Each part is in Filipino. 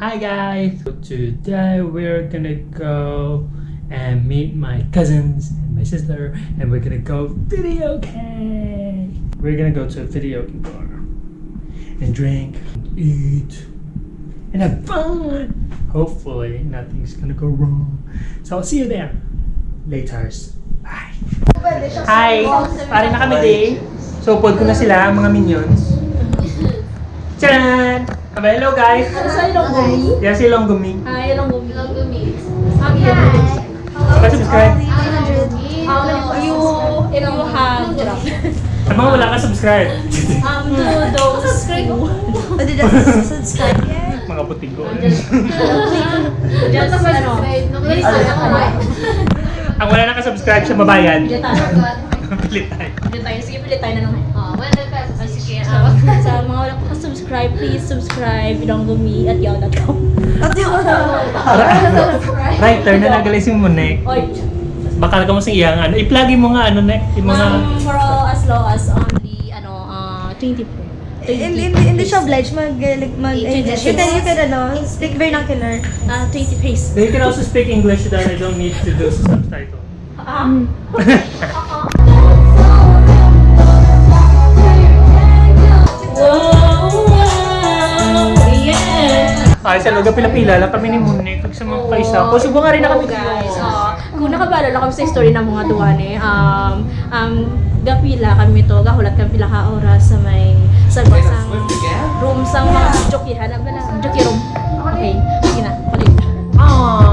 Hi guys! So today we're gonna go and meet my cousins and my sister and we're gonna go video game! We're gonna go to a video game bar and drink, and eat, and have fun! Hopefully nothing's gonna go wrong. So I'll see you there. Laters. Bye! Hi! Pare na kami day. So pod ko na sila, mga minions. Tcharan! Aba, hello guys! Sa ilong gumi? Yan si Longgumi. Ay, ilong gumi. Ilong gumi. Sabi yan. Pa-subscribe. Um, you, if you have, Sa mga wala ka subscribe. um, to those Subscribe ko. Pwede na subscribe yan. mga putigo. just, ano, ako ba? Ang wala nakasubscribe siya mabayad. Pilit tayo. Pilit tayo. Pilit tayo. Sige, pilit tayo na naman. Please subscribe ilong gumi at yahoo.com. At yun. Writer na nagaling si Monek. Oy, Bakal ka mo sa iyang ano. I-plugin mo nga ano, Nek. Yung mga... um, for all as low as only, ano, uh, 20 po. Hindi, hindi, siya obliged mag, like, mag, English. You can, you can, ano, speak vernacular. Uh, 20 pace. They can also speak English that I don't need to do subtitle. Um, Ay, sa lugar pila-pila lang kami ni Monek. Kag sa mga paisa. Kusog nga rin na kami guys. Uh, kung nakabala lang kami sa story ng mga duwane, um, um, gapila kami to, gahulat kami pila ka oras sa may sa basang room sa mga jokihan. Ano ba na? Joki room. Okay, sige na. Palit. Ay!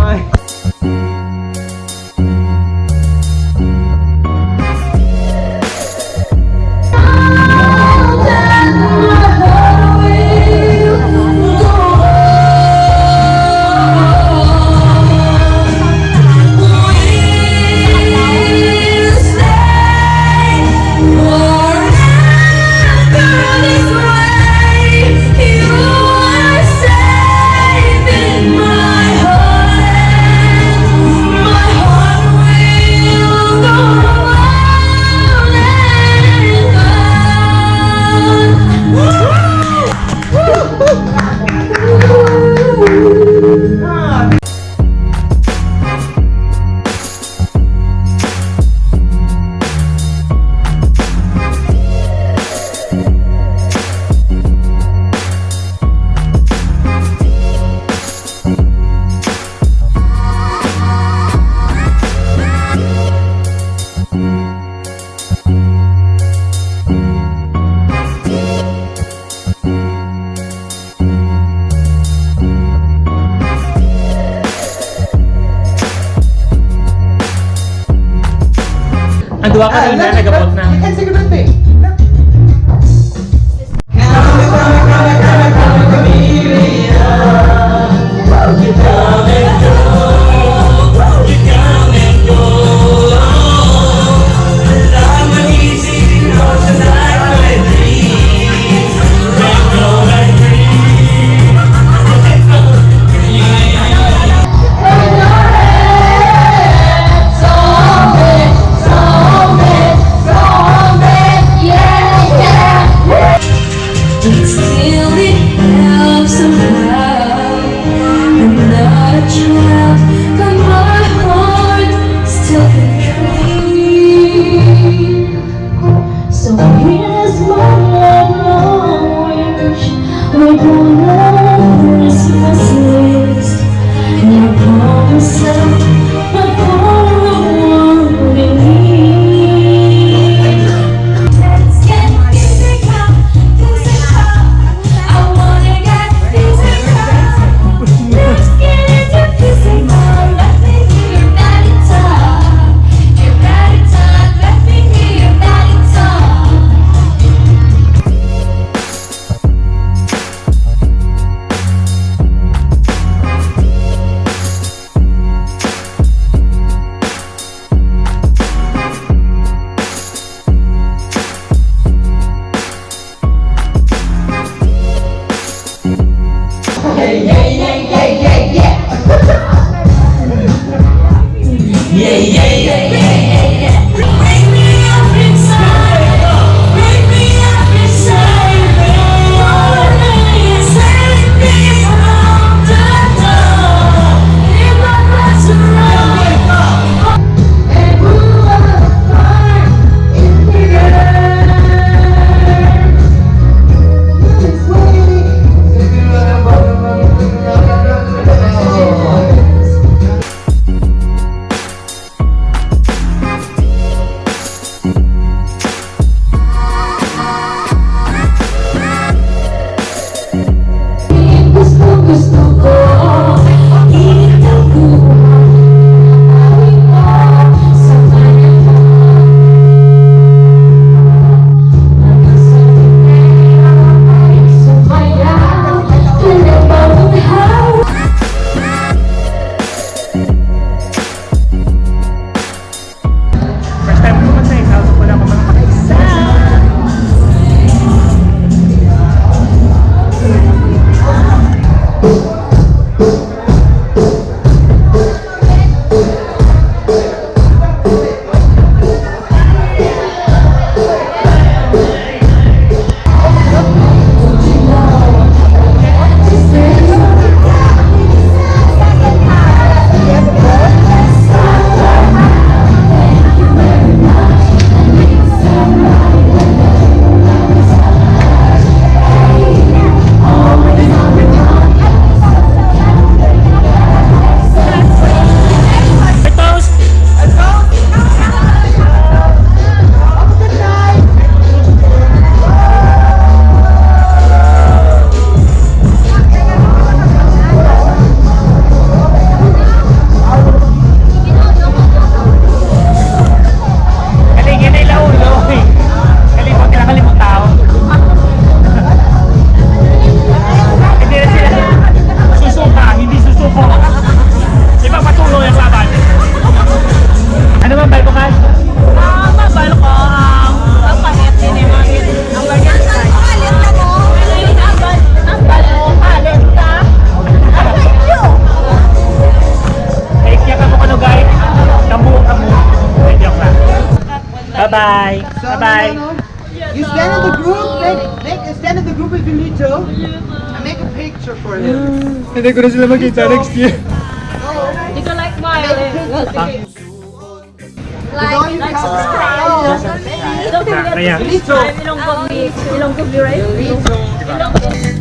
Ang duwa ka rin Bye-bye. Ano, Bye-bye. Ano? You stand in the group, make, make, stand in the group if you need to. And make a picture for him. Hindi ko na sila makita next year. Oh. Hindi ko like my... Ah. Like, like, subscribe. Don't forget to subscribe. Ilonggob me. Ilonggob me, right? Ilonggob.